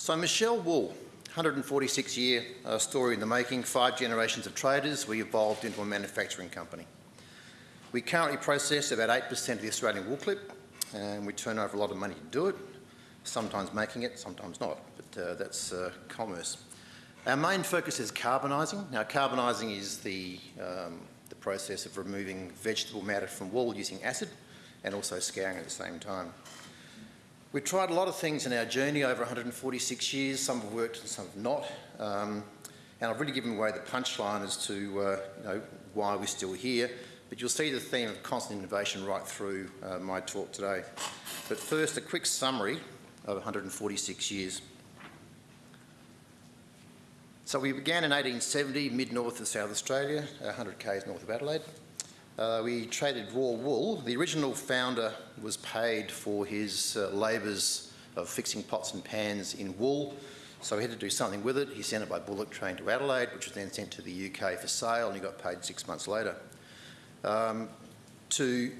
So Michell Wool, 146 year uh, story in the making, five generations of traders, we evolved into a manufacturing company. We currently process about 8% of the Australian wool clip and we turn over a lot of money to do it, sometimes making it, sometimes not, but uh, that's uh, commerce. Our main focus is carbonising. Now carbonising is the, um, the process of removing vegetable matter from wool using acid and also scouring at the same time. We've tried a lot of things in our journey over 146 years. Some have worked and some have not. Um, and I've really given away the punchline as to uh, you know, why we're still here. But you'll see the theme of constant innovation right through uh, my talk today. But first, a quick summary of 146 years. So we began in 1870, mid-north of South Australia, 100 k's north of Adelaide. Uh, we traded raw wool. The original founder was paid for his uh, labours of fixing pots and pans in wool, so he had to do something with it. He sent it by bullock train to Adelaide, which was then sent to the UK for sale, and he got paid six months later. Um, to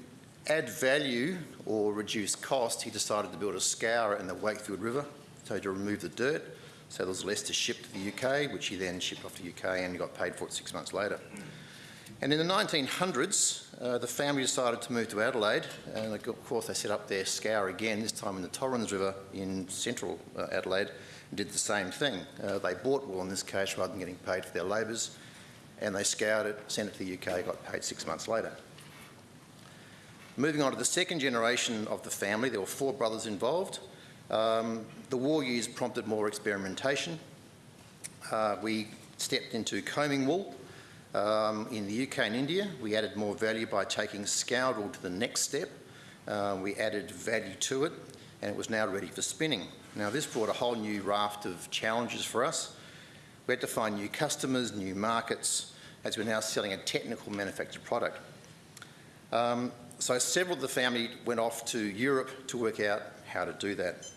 add value or reduce cost, he decided to build a scour in the Wakefield River, so to remove the dirt, so there was less to ship to the UK, which he then shipped off to the UK and got paid for it six months later. And in the 1900s, uh, the family decided to move to Adelaide, and of course they set up their scour again, this time in the Torrens River in central uh, Adelaide, and did the same thing. Uh, they bought wool in this case rather than getting paid for their labours, and they scoured it, sent it to the UK, got paid six months later. Moving on to the second generation of the family, there were four brothers involved. Um, the war years prompted more experimentation. Uh, we stepped into combing wool, um, in the UK and India, we added more value by taking scoured wool to the next step. Uh, we added value to it, and it was now ready for spinning. Now, this brought a whole new raft of challenges for us. We had to find new customers, new markets, as we're now selling a technical manufactured product. Um, so several of the family went off to Europe to work out how to do that.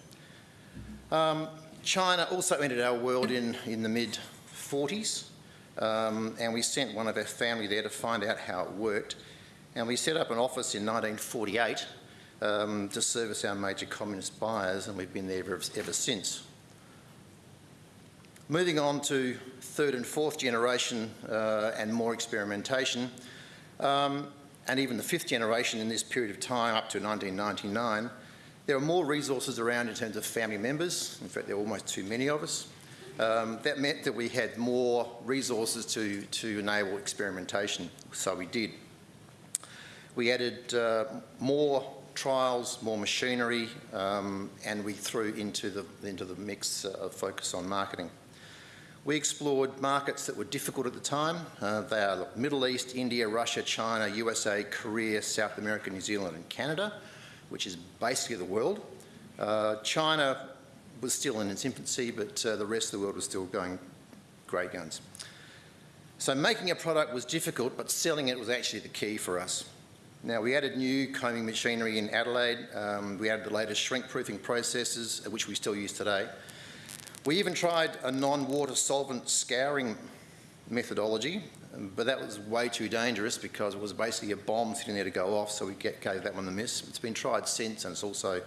Um, China also entered our world in, in the mid-40s. Um, and we sent one of our family there to find out how it worked. And we set up an office in 1948 um, to service our major communist buyers, and we've been there ever, ever since. Moving on to third and fourth generation uh, and more experimentation, um, and even the fifth generation in this period of time up to 1999, there are more resources around in terms of family members. In fact, there are almost too many of us. Um, that meant that we had more resources to, to enable experimentation, so we did. We added uh, more trials, more machinery, um, and we threw into the, into the mix uh, focus on marketing. We explored markets that were difficult at the time. Uh, they are Middle East, India, Russia, China, USA, Korea, South America, New Zealand and Canada, which is basically the world. Uh, China was still in its infancy, but uh, the rest of the world was still going great guns. So making a product was difficult, but selling it was actually the key for us. Now, we added new combing machinery in Adelaide. Um, we added the latest shrink-proofing processes, uh, which we still use today. We even tried a non-water solvent scouring methodology, um, but that was way too dangerous because it was basically a bomb sitting there to go off, so we get, gave that one the miss. It's been tried since, and it's also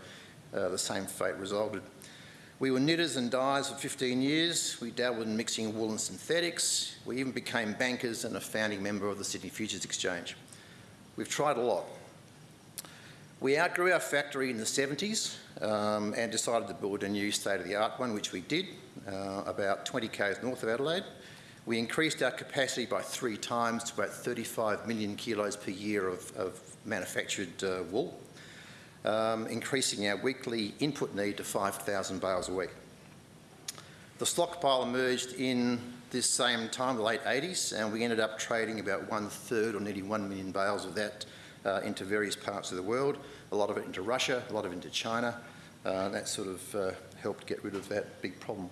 uh, the same fate resulted. We were knitters and dyers for 15 years. We dabbled in mixing wool and synthetics. We even became bankers and a founding member of the Sydney Futures Exchange. We've tried a lot. We outgrew our factory in the 70s um, and decided to build a new state-of-the-art one, which we did, uh, about 20 k's north of Adelaide. We increased our capacity by three times to about 35 million kilos per year of, of manufactured uh, wool um, increasing our weekly input need to 5,000 bales a week. The stockpile emerged in this same time, the late 80s, and we ended up trading about one third or nearly 1 million bales of that uh, into various parts of the world, a lot of it into Russia, a lot of it into China. Uh, that sort of uh, helped get rid of that big problem.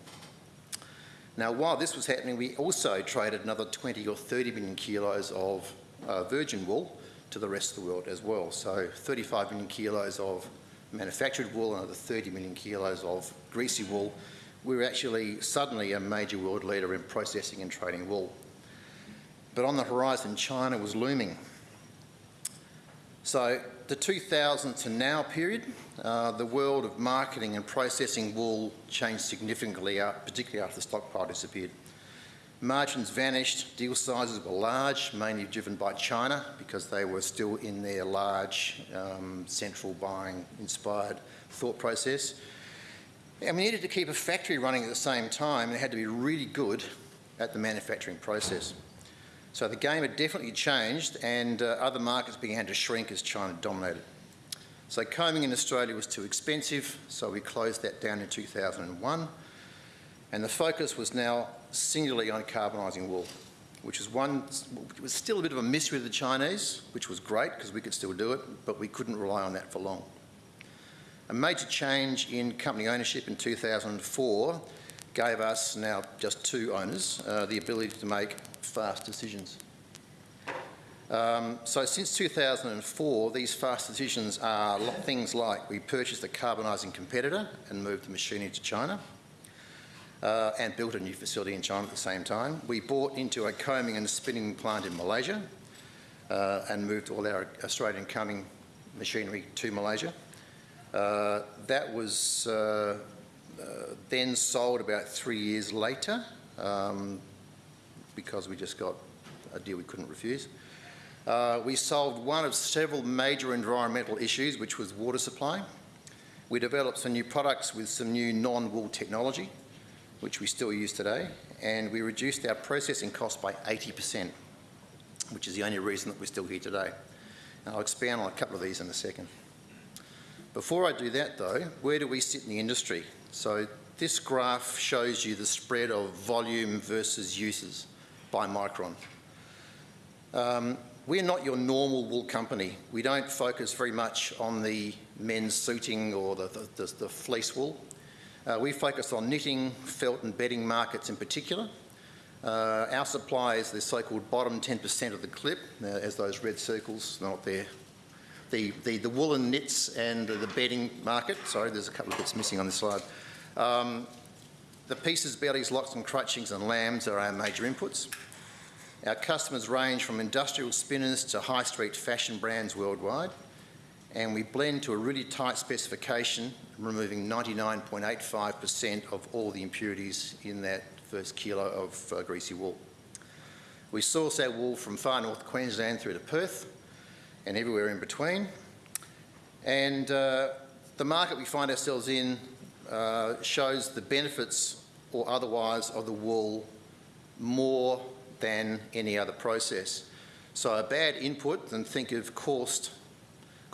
Now, while this was happening, we also traded another 20 or 30 million kilos of uh, virgin wool to the rest of the world as well. So 35 million kilos of manufactured wool and another 30 million kilos of greasy wool. We were actually suddenly a major world leader in processing and trading wool. But on the horizon, China was looming. So the 2000 to now period, uh, the world of marketing and processing wool changed significantly, uh, particularly after the stockpile disappeared. Margins vanished, deal sizes were large, mainly driven by China because they were still in their large um, central buying inspired thought process. And we needed to keep a factory running at the same time and it had to be really good at the manufacturing process. So the game had definitely changed and uh, other markets began to shrink as China dominated. So combing in Australia was too expensive, so we closed that down in 2001. And the focus was now singularly on carbonising wool, which was one, was still a bit of a mystery to the Chinese, which was great because we could still do it, but we couldn't rely on that for long. A major change in company ownership in 2004 gave us, now just two owners, uh, the ability to make fast decisions. Um, so since 2004, these fast decisions are things like we purchased a carbonising competitor and moved the machinery to China uh, and built a new facility in China at the same time. We bought into a combing and spinning plant in Malaysia uh, and moved all our Australian combing machinery to Malaysia. Uh, that was uh, uh, then sold about three years later um, because we just got a deal we couldn't refuse. Uh, we solved one of several major environmental issues, which was water supply. We developed some new products with some new non-wool technology which we still use today, and we reduced our processing costs by 80%, which is the only reason that we're still here today. And I'll expand on a couple of these in a second. Before I do that though, where do we sit in the industry? So this graph shows you the spread of volume versus uses by micron. Um, we're not your normal wool company. We don't focus very much on the men's suiting or the, the, the, the fleece wool. Uh, we focus on knitting, felt and bedding markets in particular. Uh, our supply is the so-called bottom 10% of the clip, uh, as those red circles, not there. The, the, the woolen knits and the bedding market, sorry, there's a couple of bits missing on this slide. Um, the pieces, bellies, locks and crutchings and lambs are our major inputs. Our customers range from industrial spinners to high street fashion brands worldwide and we blend to a really tight specification, removing 99.85% of all the impurities in that first kilo of uh, greasy wool. We source our wool from far north Queensland through to Perth and everywhere in between. And uh, the market we find ourselves in uh, shows the benefits or otherwise of the wool more than any other process. So a bad input, then think of coursed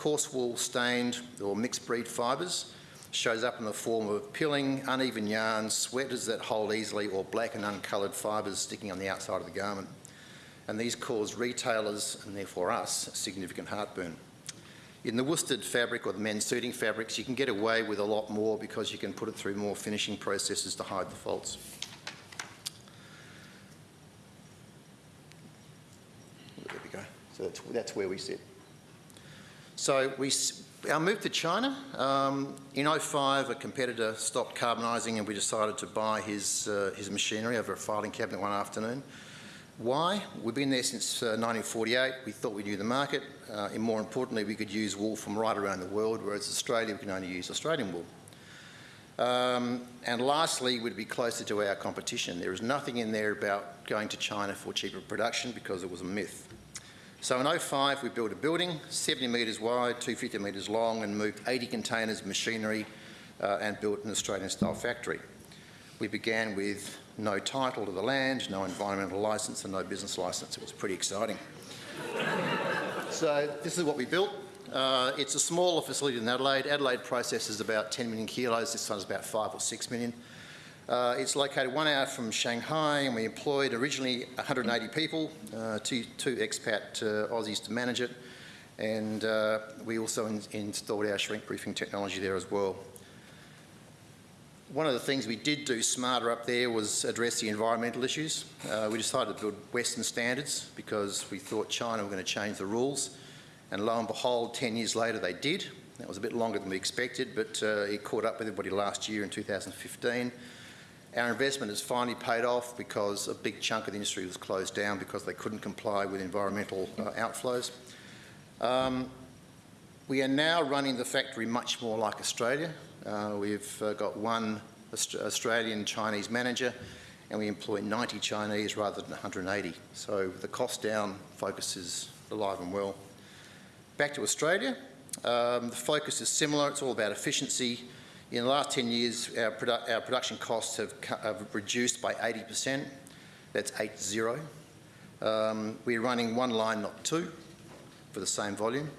coarse wool stained or mixed breed fibres shows up in the form of pilling, uneven yarns, sweaters that hold easily or black and uncoloured fibres sticking on the outside of the garment. And these cause retailers, and therefore us, significant heartburn. In the worsted fabric or the men's suiting fabrics, you can get away with a lot more because you can put it through more finishing processes to hide the faults. There we go. So that's, that's where we sit. So we, our move to China, um, in 05 a competitor stopped carbonising and we decided to buy his, uh, his machinery over a filing cabinet one afternoon. Why? We've been there since uh, 1948. We thought we knew the market. Uh, and more importantly, we could use wool from right around the world, whereas Australia, we can only use Australian wool. Um, and lastly, we'd be closer to our competition. There is nothing in there about going to China for cheaper production because it was a myth. So in 05 we built a building, 70 metres wide, 250 metres long and moved 80 containers of machinery uh, and built an Australian style factory. We began with no title to the land, no environmental licence and no business licence. It was pretty exciting. so this is what we built. Uh, it's a smaller facility than Adelaide. Adelaide processes about 10 million kilos, this one's about 5 or 6 million. Uh, it's located one hour from Shanghai and we employed originally 180 people, uh, two, two expat uh, Aussies to manage it and uh, we also in installed our shrink proofing technology there as well. One of the things we did do smarter up there was address the environmental issues. Uh, we decided to build Western standards because we thought China were going to change the rules and lo and behold 10 years later they did. That was a bit longer than we expected but uh, it caught up with everybody last year in 2015 our investment has finally paid off because a big chunk of the industry was closed down because they couldn't comply with environmental uh, outflows. Um, we are now running the factory much more like Australia. Uh, we've uh, got one Aust Australian Chinese manager and we employ 90 Chinese rather than 180. So the cost down focus is alive and well. Back to Australia, um, the focus is similar. It's all about efficiency. In the last 10 years, our, produ our production costs have, have, reduced by 80%. That's 8-0. Um, we're running one line, not two, for the same volume.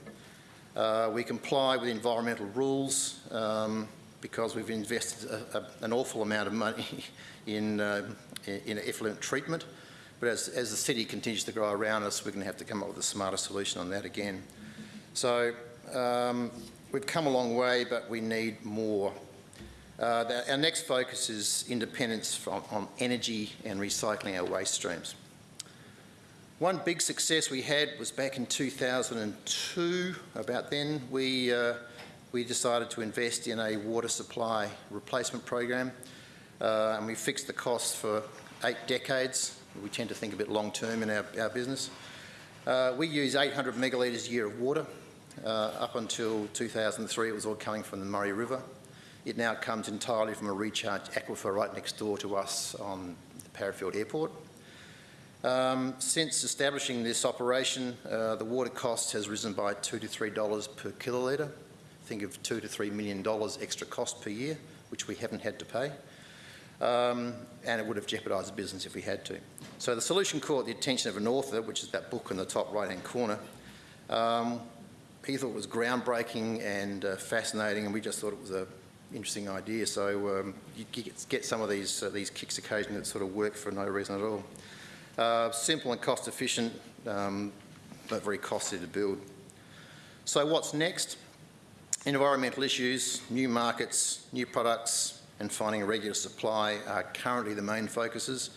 Uh, we comply with environmental rules um, because we've invested a, a, an awful amount of money in, uh, in effluent treatment. But as, as the city continues to grow around us, we're going to have to come up with a smarter solution on that again. So um, we've come a long way, but we need more. Uh, the, our next focus is independence from, on energy and recycling our waste streams. One big success we had was back in 2002. About then, we, uh, we decided to invest in a water supply replacement program, uh, and we fixed the costs for eight decades. We tend to think a bit long term in our, our business. Uh, we use 800 megalitres a year of water. Uh, up until 2003, it was all coming from the Murray River. It now comes entirely from a recharge aquifer right next door to us on the Parafield Airport. Um, since establishing this operation, uh, the water cost has risen by two to three dollars per kilolitre. Think of two to three million dollars extra cost per year, which we haven't had to pay. Um, and it would have jeopardised the business if we had to. So the solution caught the attention of an author, which is that book in the top right-hand corner. Um, he thought it was groundbreaking and uh, fascinating, and we just thought it was an interesting idea. So um, you get, some of these, uh, these kicks occasionally that sort of work for no reason at all. Uh, simple and cost efficient, um, but very costly to build. So what's next? Environmental issues, new markets, new products, and finding a regular supply are currently the main focuses.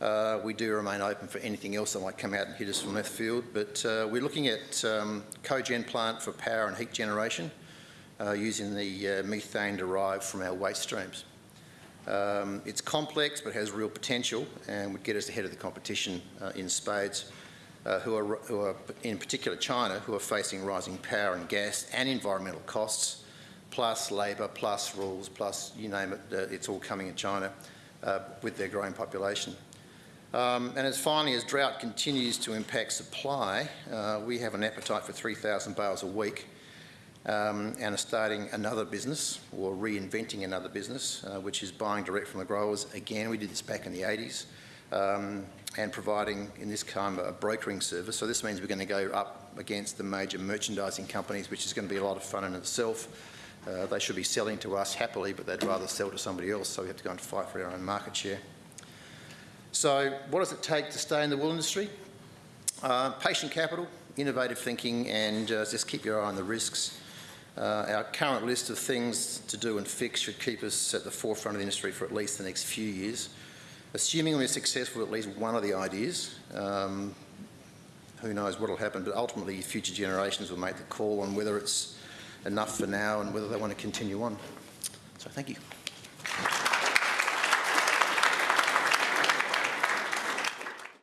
Uh, we do remain open for anything else that might come out and hit us from left field, but uh, we're looking at um, cogen plant for power and heat generation uh, using the uh, methane derived from our waste streams. Um, it's complex but has real potential and would get us ahead of the competition uh, in spades, uh, who, are, who are, in particular China, who are facing rising power and gas and environmental costs, plus labour, plus rules, plus you name it, it's all coming in China with their growing population. Um, and as finally, as drought continues to impact supply, uh, we have an appetite for 3,000 bales a week um, and are starting another business or reinventing another business, uh, which is buying direct from the growers. Again, we did this back in the 80s um, and providing, in this time, a brokering service. So this means we're going to go up against the major merchandising companies, which is going to be a lot of fun in itself. Uh, they should be selling to us happily, but they'd rather sell to somebody else, so we have to go and fight for our own market share. So what does it take to stay in the wool industry? Uh, patient capital, innovative thinking, and uh, just keep your eye on the risks. Uh, our current list of things to do and fix should keep us at the forefront of the industry for at least the next few years. Assuming we're successful with at least one of the ideas, um, who knows what will happen, but ultimately future generations will make the call on whether it's enough for now and whether they want to continue on. So thank you.